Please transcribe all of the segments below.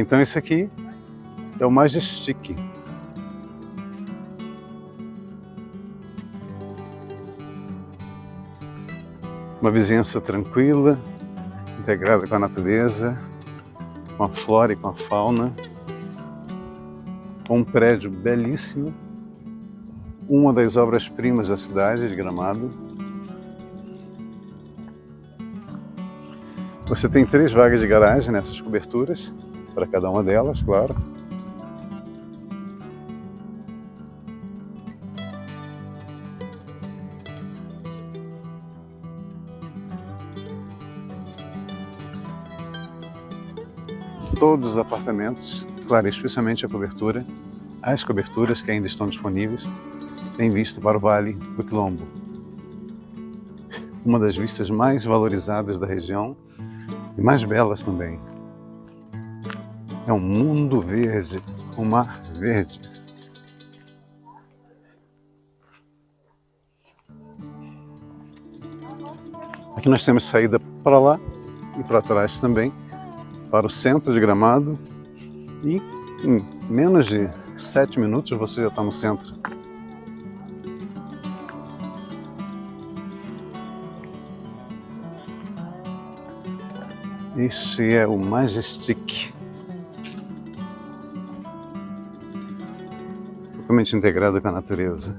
Então esse aqui é o Majestic. Uma vizinhança tranquila, integrada com a natureza, com a flora e com a fauna. Um prédio belíssimo, uma das obras-primas da cidade de Gramado. Você tem três vagas de garagem nessas coberturas, para cada uma delas, claro. Todos os apartamentos, claro, especialmente a cobertura, as coberturas que ainda estão disponíveis, têm vista para o Vale do Quilombo. Uma das vistas mais valorizadas da região e mais belas também. É um mundo verde, um mar verde. Aqui nós temos saída para lá e para trás também, para o centro de Gramado e em menos de sete minutos você já está no centro. Este é o Majestic. Totalmente integrado com a natureza.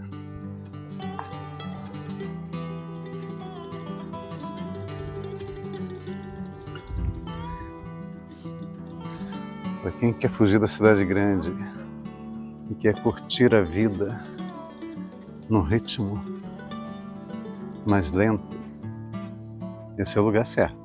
Para quem quer fugir da cidade grande e quer curtir a vida num ritmo mais lento, esse é o lugar certo.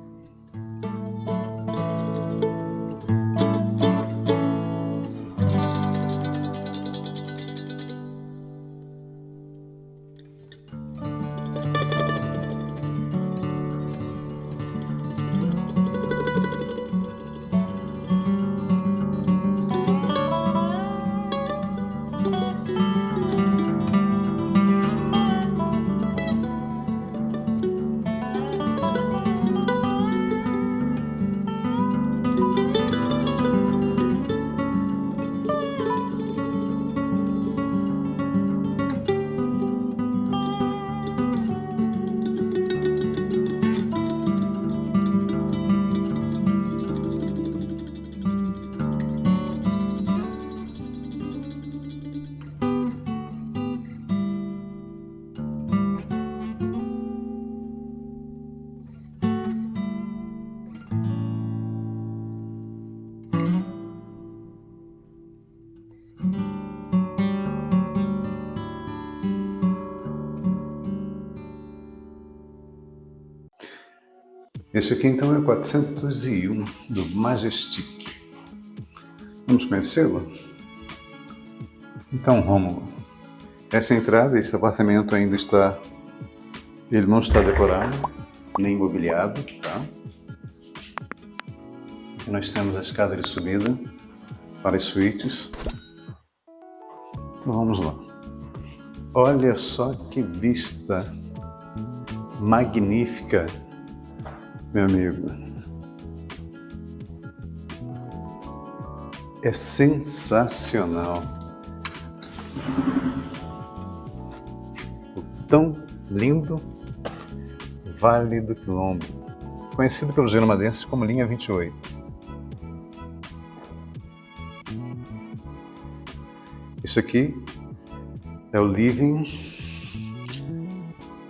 Este aqui então é o 401 do Majestic. Vamos conhecê-lo? Então, Rômulo, essa entrada, esse apartamento ainda está... Ele não está decorado, nem imobiliado, tá? Nós temos a escada de subida para as suítes. Então, vamos lá. Olha só que vista magnífica meu amigo. É sensacional. O tão lindo Vale do Quilombo, conhecido pelos germadenses como Linha 28. Isso aqui é o living,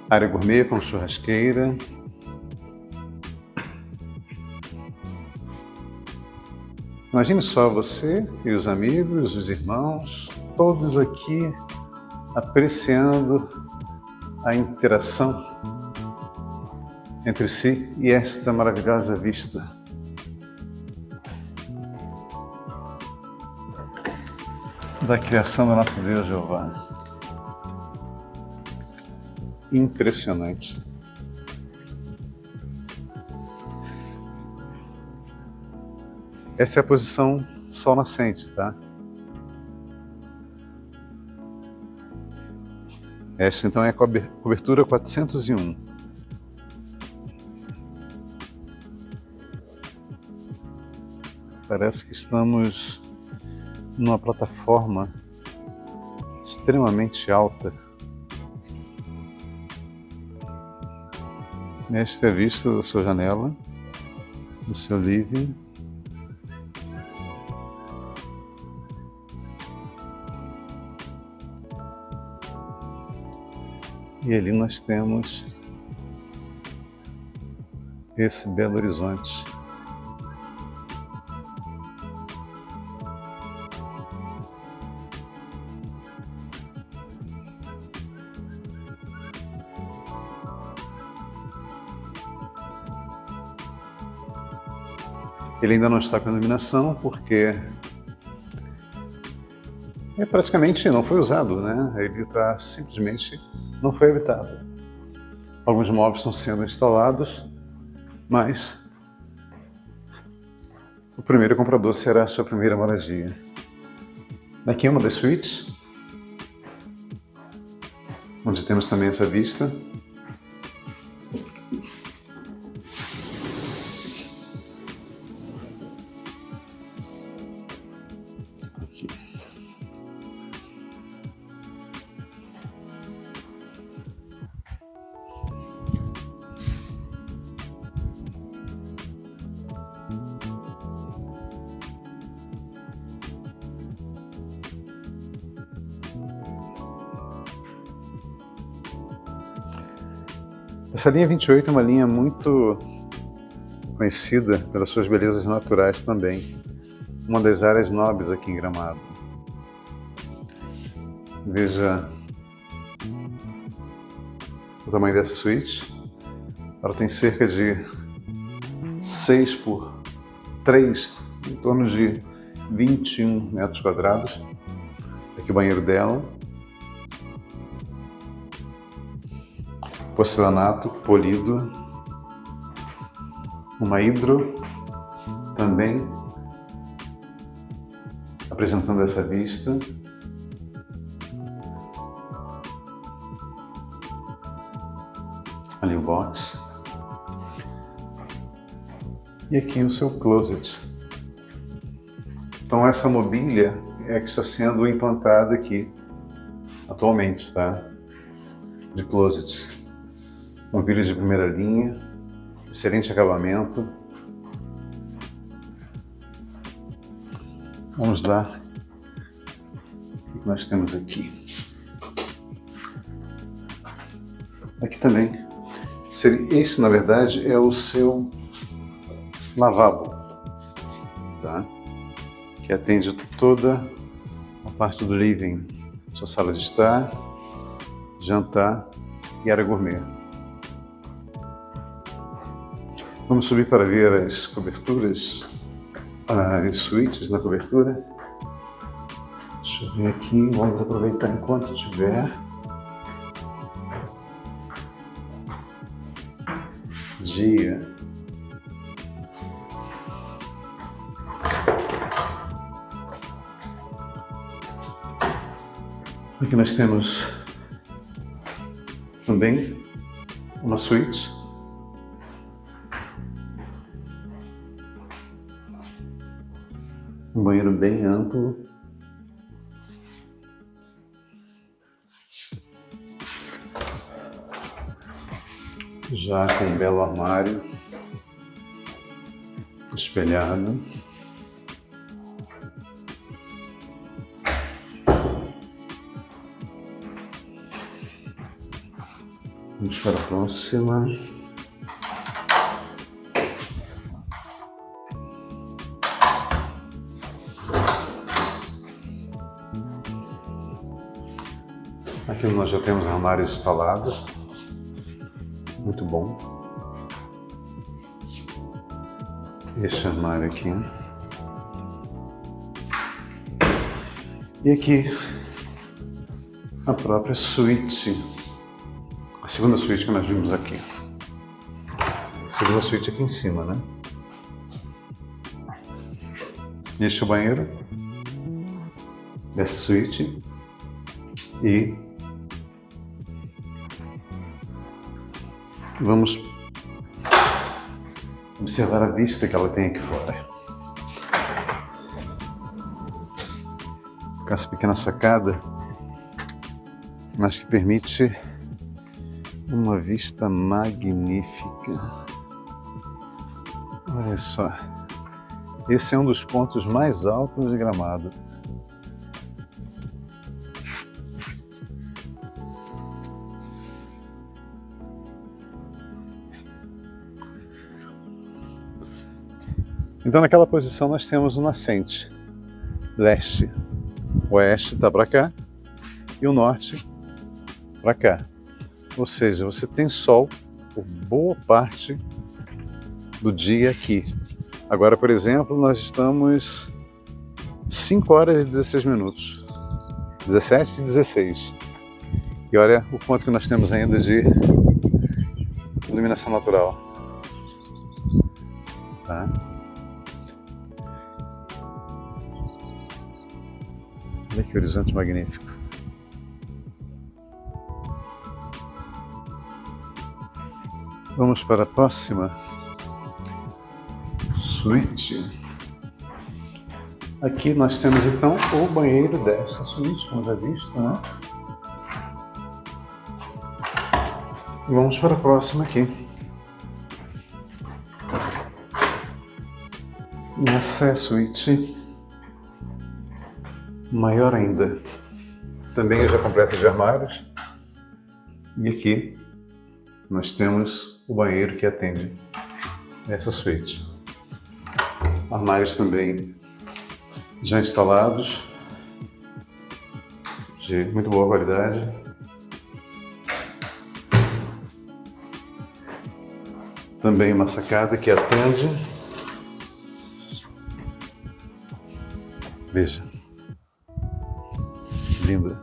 área gourmet com churrasqueira, Imagine só você e os amigos, os irmãos, todos aqui apreciando a interação entre si e esta maravilhosa vista. Da criação do nosso Deus Jeová. Impressionante. Essa é a posição sol nascente, tá? Esta então é a cobertura 401. Parece que estamos numa plataforma extremamente alta. Esta é a vista da sua janela, do seu living. E ali nós temos esse belo horizonte. Ele ainda não está com iluminação porque é praticamente não foi usado, né? Ele está simplesmente não foi habitado. Alguns móveis estão sendo instalados, mas o primeiro comprador será a sua primeira moradia. Aqui é uma das suítes, onde temos também essa vista Essa linha 28 é uma linha muito conhecida pelas suas belezas naturais também. Uma das áreas nobres aqui em Gramado. Veja o tamanho dessa suíte. Ela tem cerca de 6 por 3, em torno de 21 metros quadrados. Aqui o banheiro dela. Porcelanato polido, uma hidro também apresentando essa vista. Ali o box. E aqui o seu closet. Então essa mobília é que está sendo implantada aqui atualmente, tá? De closet um vídeo de primeira linha, excelente acabamento. Vamos lá. O que nós temos aqui? Aqui também. Esse, na verdade, é o seu lavabo, tá? que atende toda a parte do living, sua sala de estar, jantar e área gourmet. Vamos subir para ver as coberturas, as suítes na cobertura. Deixa eu ver aqui, vamos aproveitar enquanto tiver. Dia. Aqui nós temos também uma suíte Um banheiro bem amplo. Já com um belo armário espelhado. Vamos para a próxima. Aqui nós já temos armários instalados. Muito bom. Este armário aqui. E aqui a própria suíte. A segunda suíte que nós vimos aqui. A segunda suíte aqui em cima, né? Este é o banheiro dessa suíte. E Vamos observar a vista que ela tem aqui fora. Com essa pequena sacada, mas que permite uma vista magnífica. Olha só, esse é um dos pontos mais altos de Gramado. Então, naquela posição, nós temos o nascente, leste. Oeste está para cá e o norte para cá. Ou seja, você tem sol por boa parte do dia aqui. Agora, por exemplo, nós estamos 5 horas e 16 minutos. 17 e 16. E olha o quanto que nós temos ainda de iluminação natural. Tá? Olha que horizonte magnífico. Vamos para a próxima suíte. Aqui nós temos então o banheiro desta suíte, como já visto, né? Vamos para a próxima aqui. Essa é a suíte maior ainda. Também já completa de armários. E aqui nós temos o banheiro que atende essa suíte. Armários também já instalados, de muito boa qualidade. Também uma sacada que atende. Veja Coimbra.